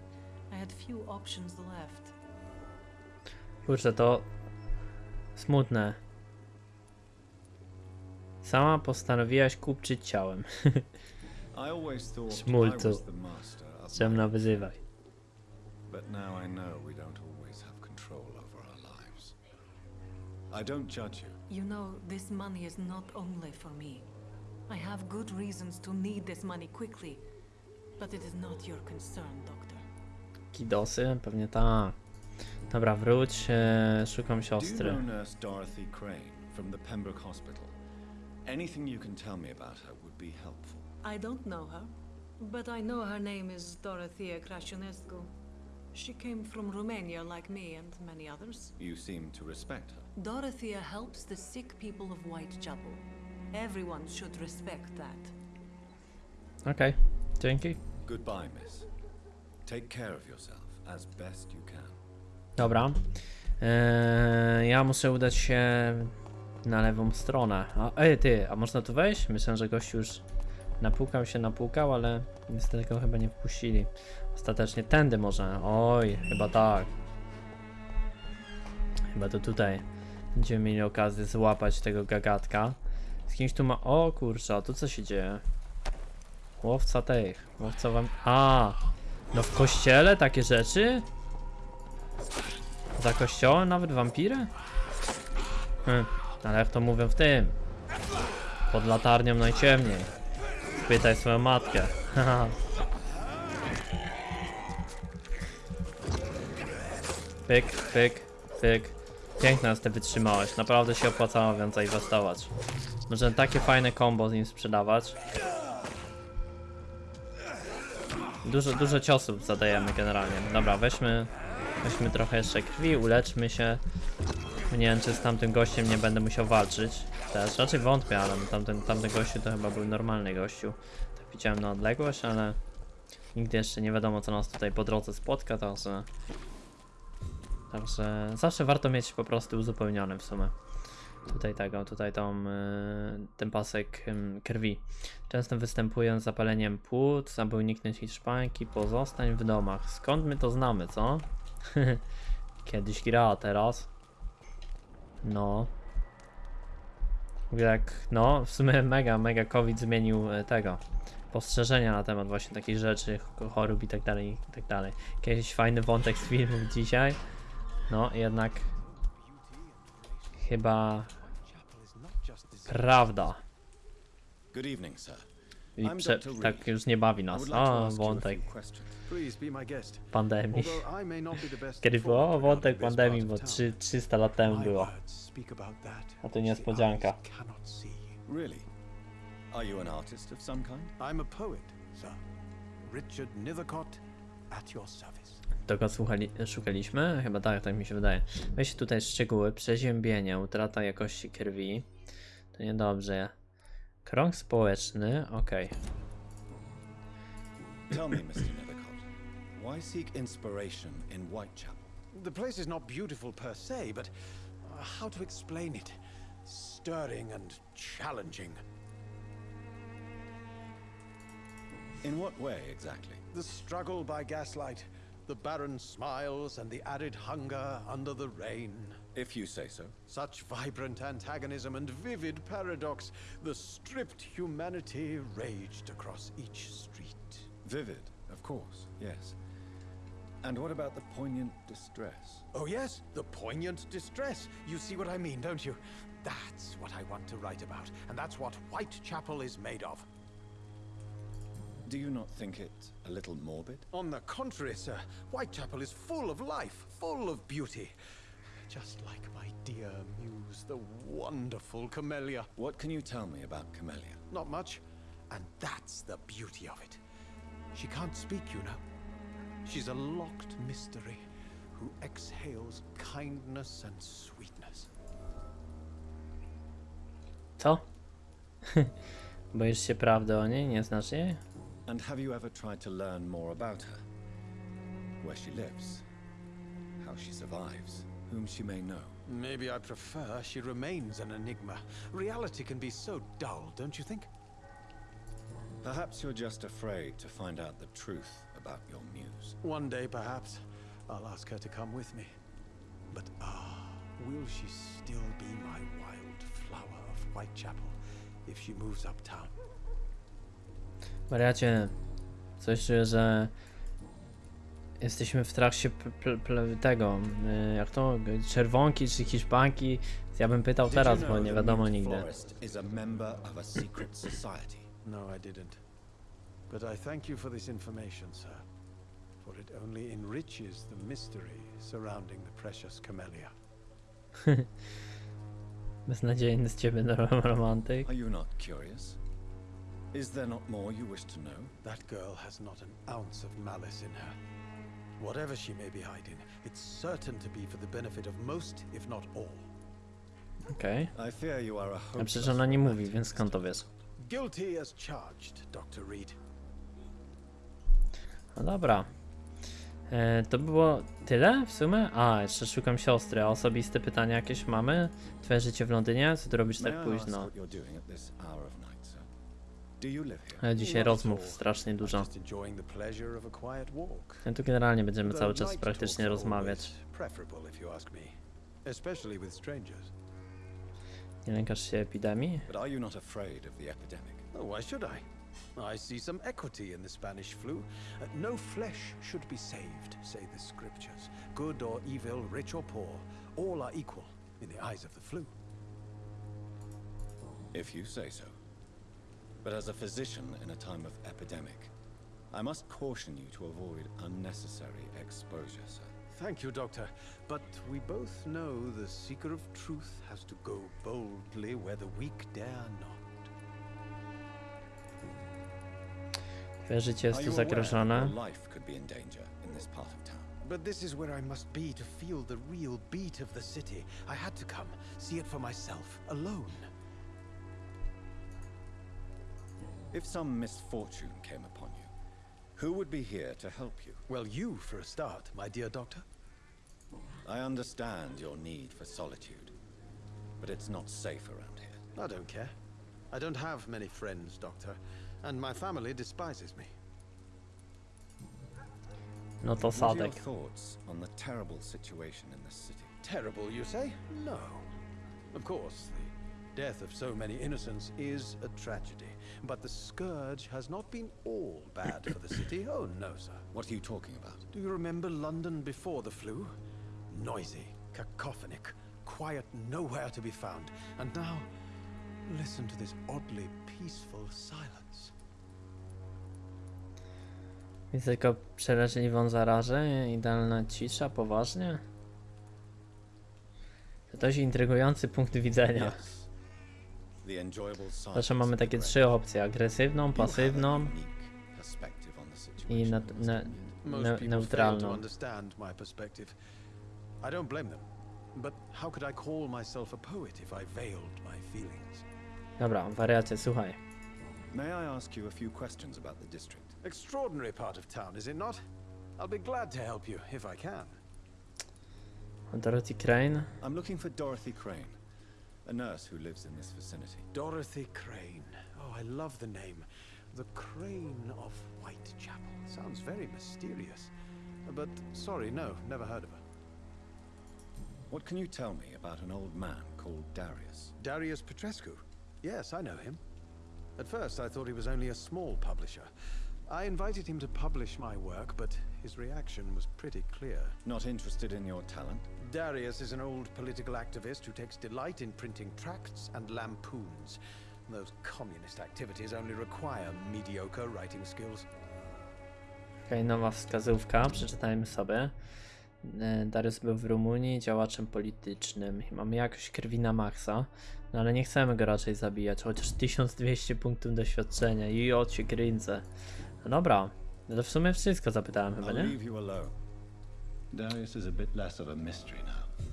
I had few options left. Kurczę, to smutne. Sama postanowiłaś kupczyć ciałem. I always thought I Smulcu. was the master of my Ciemno wyzywaj. But now I know we don't always have control over our lives. I don't judge you. You know, this money is not only for me. I have good reasons to need this money quickly, but it is not your concern, Doctor. Kidosy? Pewnie tak. Dobra, wróć. E, szukam Do you know Nurse Dorothy Crane from the Pembroke Hospital? Anything you can tell me about her would be helpful. I don't know her, but I know her name is Dorothea Crasionescu. She came from Romania like me and many others. You seem to respect her. Dorothea helps the sick people of Whitechapel. Everyone should respect that. Okej, dzięki. Goodbye, miss. Take care of yourself as best you can. Dobra. E, ja muszę udać się na lewą stronę. A, ej, ty, a można tu wejść? Myślę, że gość już napłukał się, napłukał, ale niestety go chyba nie wpuścili. Ostatecznie tędy może. Oj, chyba tak. Chyba to tutaj będziemy mieli okazję złapać tego gagatka. Z kimś tu ma... O kurczę, a tu co się dzieje? Łowca tych. Łowca wam... A! No w kościele takie rzeczy? Za kościołem nawet wampiry? Hm, ale jak to mówią w tym? Pod latarnią najciemniej. Pytaj swoją matkę. Haha. pyk, pyk, pyk. Piękna jest ta wytrzymałość. Naprawdę się opłacało więcej inwestować. Możemy takie fajne combo z nim sprzedawać. Dużo, dużo ciosów zadajemy generalnie. Dobra, weźmy, weźmy trochę jeszcze krwi, uleczmy się. Nie wiem, czy z tamtym gościem nie będę musiał walczyć. Też raczej wątpię, ale tamten, tamten gościu to chyba był normalny gościu. Tak widziałem na odległość, ale nigdy jeszcze nie wiadomo, co nas tutaj po drodze spotka, także... Także zawsze warto mieć po prostu uzupełnione w sumie. Tutaj tego, tutaj tą, y, ten pasek krwi. Często występują z zapaleniem płuc, aby uniknąć hiszpanki, pozostań w domach. Skąd my to znamy, co? Kiedyś gra, teraz? No. Jak, no, w sumie mega, mega COVID zmienił e, tego. Postrzeżenia na temat właśnie takich rzeczy, ch- chorób i tak dalej, i tak dalej. Jakiś fajny wątek z filmów dzisiaj. No, jednak chyba prawda. Good evening, sir. I prze, tak już nie bawi nas. O, wątek pandemii. Kiedy było? O, wątek pandemii, bo of town, trzy- 300 lat temu było. A to niespodzianka. Really? Are you an artist of some kind? I'm a poet, sir. Richard Nethercott, at your service. Tego słuchali, szukaliśmy? Chyba tak, tak mi się wydaje. Weź tutaj szczegóły. Przeziębienie, utrata jakości krwi. To niedobrze. Krąg społeczny, okej. Tell me, Mr. Nethercott, why seek inspiration in Whitechapel? The place is not beautiful per se, but uh, how to explain it? Stirring and challenging. In what way exactly? The struggle by gaslight, the barren smiles, and the arid hunger under the rain. If you say so. Such vibrant antagonism and vivid paradox, the stripped humanity raged across each street. Vivid Of course, yes. And what about the poignant distress? Oh, yes, the poignant distress. You see what I mean, don't you? That's what I want to write about, and that's what Whitechapel is made of. Do you not think it a little morbid? On the contrary, sir, Whitechapel is full of life, full of beauty. Just like my dear muse, the wonderful Camellia. What can you tell me about Camellia? Not much, and that's the beauty of it. She can't speak, you know. She's a locked mystery who exhales kindness and sweetness. Co? Boisz się prawdy o niej? Nie znasz jej? And have you ever tried to learn more about her? Where she lives, how she survives, whom she may know? Maybe I prefer she remains an enigma. Reality can be so dull, don't you think? Perhaps you're just afraid to find out the truth about your muse. One day, perhaps, I'll ask her to come with me. But ah, will she still be my wild flower of Whitechapel if she moves uptown? Wariacie, coś czuję, że jesteśmy w trakcie pl- pl- pl- tego, y, jak to, czerwonki czy hiszpanki. Ja bym pytał teraz, bo nie wiadomo nigdy. No, I didn't. But I thank you for this information, sir. For it only enriches the mystery surrounding the precious camellia. Beznadziejny z ciebie ro- romantyk. Are you not curious? Is there not more you wish to know? That girl has not an ounce of malice in her. Whatever she may be hiding, it's certain to be for the benefit of most, if not all. Okej. I fear you are a A hopeless przecież ona nie mówi, więc skąd to wiesz? Guilty as charged, Dr. Reed. No dobra. E, to było tyle w sumie? A, jeszcze szukam siostry. A osobiste pytania jakieś mamy? Twoje życie w Londynie? Co ty robisz May tak I ask późno? what you're doing at this hour of night, Ale dzisiaj Not rozmów strasznie I'm dużo. Just the pleasure of a quiet walk. Tu generalnie będziemy cały czas praktycznie rozmawiać. always Preferable, if you ask me. Especially with strangers. Nie lękasz się epidemii? But are you not afraid of the epidemic? Oh, why should I? I see some equity in the Spanish flu. Uh, no flesh should be saved, say the scriptures. Good or evil, rich or poor, all are equal in the eyes of the flu. If you say so. But as a physician in a time of epidemic, I must caution you to avoid unnecessary exposure, sir. Thank you, Doctor. But we both know the seeker of truth has to go boldly where the weak dare not. Twoje życie jest tu you aware that zagrożone. life could be in danger in this part of town? But this is where I must be to feel the real beat of the city. I had to come, see it for myself, alone. If some misfortune came upon you, who would be here to help you? Well, you for a start, my dear Doctor. I understand your need for solitude, but it's not safe around here. I don't care. I don't have many friends, Doctor, and my family despises me. No to What are your thoughts on the terrible situation in this city? Terrible, you say? No. Of course, the death of so many innocents is a tragedy. But the scourge has not been all bad for the city. Oh, no, sir. What are you talking about? Do you remember London before the flu? Noisy, cacophonic, quiet nowhere to be found. And now, listen to this oddly peaceful silence. Jest tylko przeraźliwą zarazę, idealna cisza, poważnie? To dość intrygujący punkt widzenia. Yes. The enjoyable Zawsze silence mamy takie trzy opcje, agresywną, You have a pasywną unique perspective on the i situation, na, Mr. na, Indian. Most ne, people fail to neutralną. understand my perspective. I don't blame them. But how could I call myself a poet if I veiled my feelings? Dobra, wariacie, słuchaj. May I ask you a few questions about the district? Extraordinary part of town, is it not? I'll be glad to help you if I can. Dorothy Crane? I'm looking for Dorothy Crane, a nurse who lives in this vicinity. Dorothy Crane. Oh, I love the name. The Crane of Whitechapel. Sounds very mysterious. But sorry, no, never heard of her. What can you tell me about an old man called Darius? Darius Petrescu. Yes, I know him. At first, I thought he was only a small publisher. I invited him to publish my work, but his reaction was pretty clear. Not interested in your talent? Darius is an old political activist who takes delight in printing tracts and lampoons. Those communist activities only require mediocre writing skills. Okej, nowa wskazówka, przeczytajmy sobie. E, Darius był w Rumunii działaczem politycznym i mamy jakoś krwi na maksa, no ale nie chcemy go raczej zabijać, chociaż 1200 punktów doświadczenia i od się kręcę. No dobra, no to w sumie wszystko zapytałem chyba, nie? Darius is a bit less of a mystery now.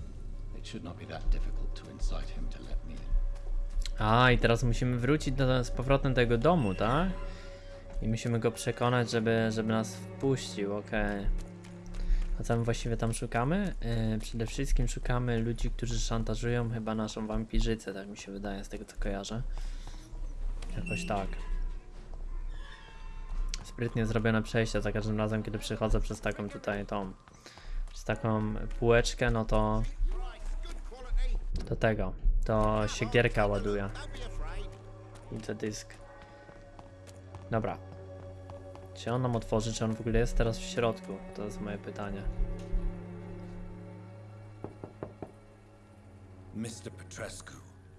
It should not be that difficult to incite him to let me in. A, i teraz musimy wrócić do, z powrotem do jego domu, tak? I musimy go przekonać, żeby, żeby nas wpuścił, okej. A co my właściwie tam szukamy? Yy, przede wszystkim szukamy ludzi, którzy szantażują chyba naszą wampirzycę, tak mi się wydaje, z tego co kojarzę. Jakoś tak. Sprytnie zrobione przejście za każdym razem, kiedy przechodzę przez taką tutaj tą... Przez taką półeczkę, no to... Do tego. To się gierka ładuje. I to dysk. Dobra. Czy on nam otworzy, czy on w ogóle jest teraz w środku? To jest moje pytanie. Mr. Petrescu,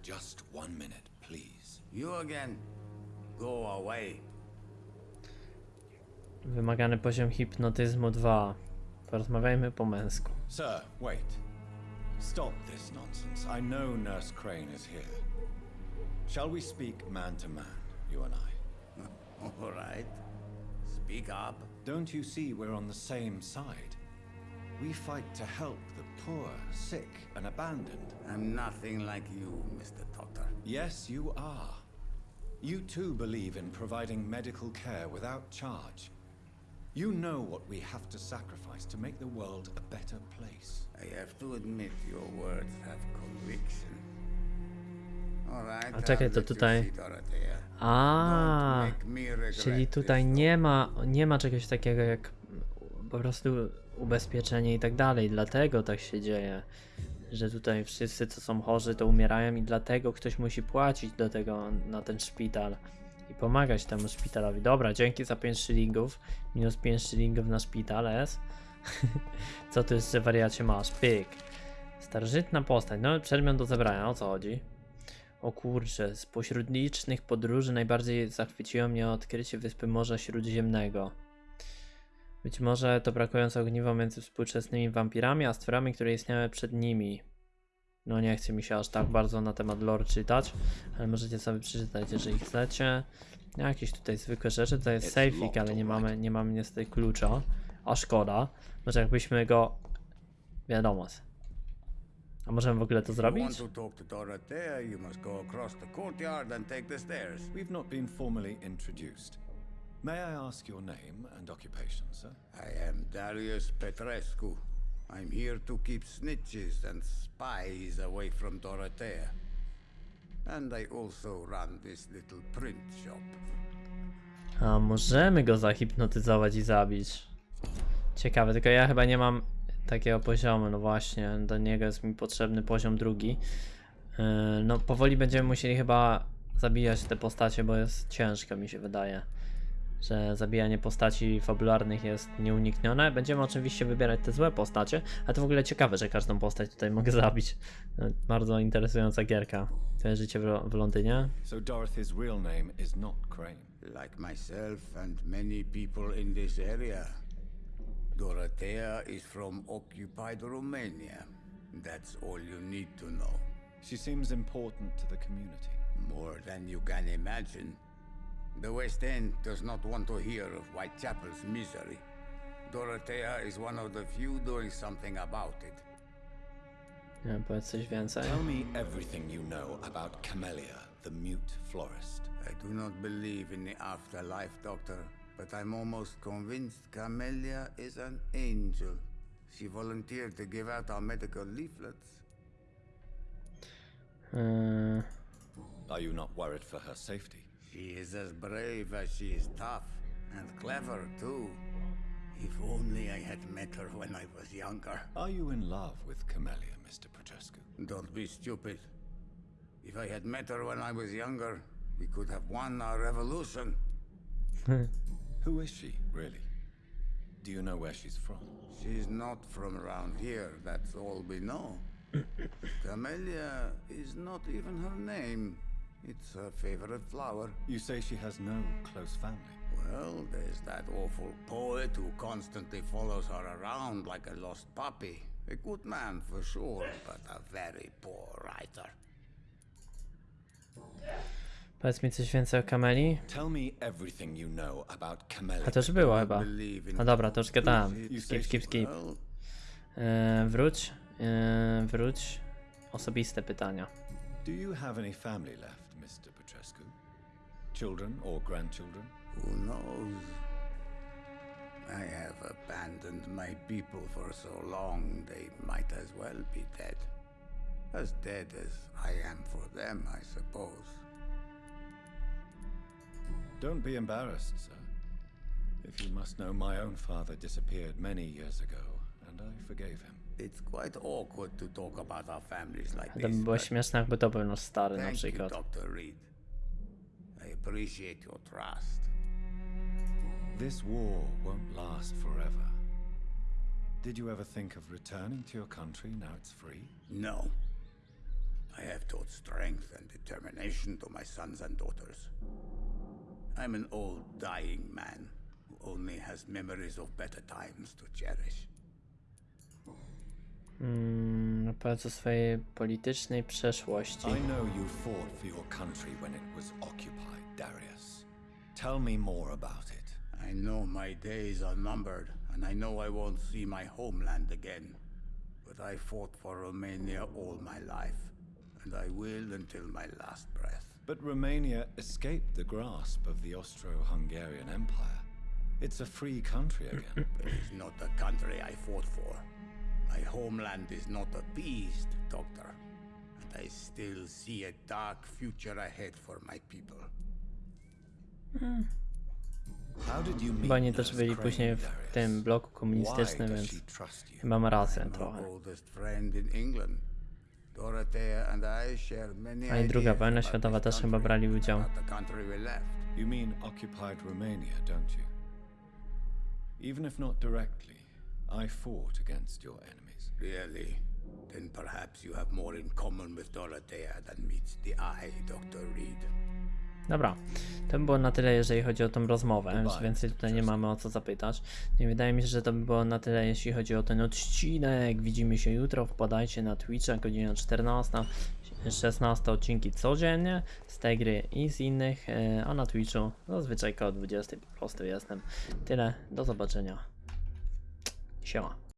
just one minute, please. You again? Go away. Wymagany poziom hipnotyzmu 2. Porozmawiajmy po męsku. Sir, wait. Stop this nonsense. I know Nurse Crane is here. Shall we speak man to man, you and I? All right. Speak up. Don't you see we're on the same side? We fight to help the poor, sick, and abandoned. I'm nothing like you, Mr. Doctor. Yes, you are. You too believe in providing medical care without charge. You know what we have to sacrifice to make the world a better place. I have to admit your words have conviction. A czekaj, to tutaj-. A, czyli tutaj nie ma, nie ma czegoś takiego jak po prostu ubezpieczenie i tak dalej. Dlatego tak się dzieje, że tutaj wszyscy, co są chorzy, to umierają i dlatego ktoś musi płacić do tego na ten szpital i pomagać temu szpitalowi. Dobra, dzięki za 5 szylingów. Minus 5 szylingów na szpital, jest. co tu jeszcze wariacie masz? Pyk. Starożytna postać. No, przedmiot do zebrania, o co chodzi? O kurczę, spośród licznych podróży najbardziej zachwyciło mnie odkrycie wyspy Morza Śródziemnego. Być może to brakujące ogniwo między współczesnymi wampirami, a stworami, które istniały przed nimi. No nie chce mi się aż tak bardzo na temat lore czytać, ale możecie sobie przeczytać, jeżeli chcecie. Jakieś tutaj zwykłe rzeczy, to jest safeik, ale nie mamy, nie mamy niestety klucza. A szkoda. Może jakbyśmy go... Wiadomo. A możemy w ogóle to zrobić? We've not been formally introduced. May I ask your name and occupation, sir? I am Darius Petrescu. I'm here to keep snitches and spies away from Dorothea. And I also run this little print shop. A możemy go zahipnotyzować i zabić. Ciekawe, tylko ja chyba nie mam takiego poziomu, no właśnie, do niego jest mi potrzebny poziom drugi. Yy, no powoli będziemy musieli chyba zabijać te postacie, bo jest ciężko mi się wydaje. Że zabijanie postaci fabularnych jest nieuniknione. Będziemy oczywiście wybierać te złe postacie, a to w ogóle ciekawe, że każdą postać tutaj mogę zabić. Yy, Bardzo interesująca gierka. Twoje życie w, w Londynie. So Dorothy's real name is not Crane. Like myself and many people in this area, Dorothea is from occupied Romania. That's all you need to know. She seems important to the community. More than you can imagine. The West End does not want to hear of Whitechapel's misery. Dorothea is one of the few doing something about it. Nie wiem, powiedz coś. Tell me everything you know about Camellia, the mute florist. I do not believe in the afterlife, Doctor, but I'm almost convinced Camellia is an angel. She volunteered to give out our medical leaflets. Yy, Are you not worried for her safety? She is as brave as she is tough, and clever too. If only I had met her when I was younger. Are you in love with Camellia, Mr. Petrescu? Don't be stupid. If I had met her when I was younger, we could have won our revolution. Who is she, really? Do you know where she's from? She's not from around here, that's all we know. Camellia is not even her name. It's her favorite flower. You say she has no close family. Well, there's that awful poet who constantly follows her around like a lost puppy. A good man for sure, but a very poor writer. Powiedz mi coś więcej o Kameli. Tell me everything you know about Camellia. A to już było chyba. No dobra, to już gadałem. You Skip, skip, skip. Well, E, wróć. E, wróć. Osobiste pytania. Do you have any family left, Mr. Petrescu? Children or grandchildren? who knows? I have abandoned my people for so long, they might as well be dead. As dead as I am for them, I suppose. Don't be embarrassed, sir. If you must know, my own father disappeared many years ago, and I forgave him. It's quite awkward to talk about our families like To by this. było but śmieszne, jakby to był nasz stary na Thank you, przykład. Dr. Reed. I appreciate your trust. This war won't last forever. Did you ever think of returning to your country now it's free? No. I have taught strength and determination to my sons and daughters. I'm an old, dying man who only has memories of better times to cherish. Mm, powiedz o swojej politycznej przeszłości. I know you fought for your country when it was occupied, Darius. Tell me more about it. I know my days are numbered, and I know I won't see my homeland again. But I fought for Romania all my life, and I will until my last breath. But Romania escaped the grasp of the Austro-Hungarian Empire. It's a free country again. It is not the country I fought for. My homeland is not appeased, Doctor. And I still see a dark future ahead for my people. Chyba oni też byli później w tym bloku komunistycznym, więc she trust you? chyba ma rację trochę. A i druga wojna światowa też chyba brali udział. about the country we left. You mean occupied Romania, don't you? Even if not directly, I fought against your enemies. Really? Then perhaps you have more in common with Dorothea than meets the eye, Dr. Reed. Dobra, to by było na tyle, jeżeli chodzi o tą rozmowę, już więcej tutaj nie mamy o co zapytać. Nie wydaje mi się, że to by było na tyle, jeśli chodzi o ten odcinek. Widzimy się jutro, wpadajcie na Twitcha, godzina 14, 16 odcinki codziennie z tej gry i z innych, e, a na Twitchu zazwyczaj koło 20 po prostu jestem. Tyle, do zobaczenia. Siema.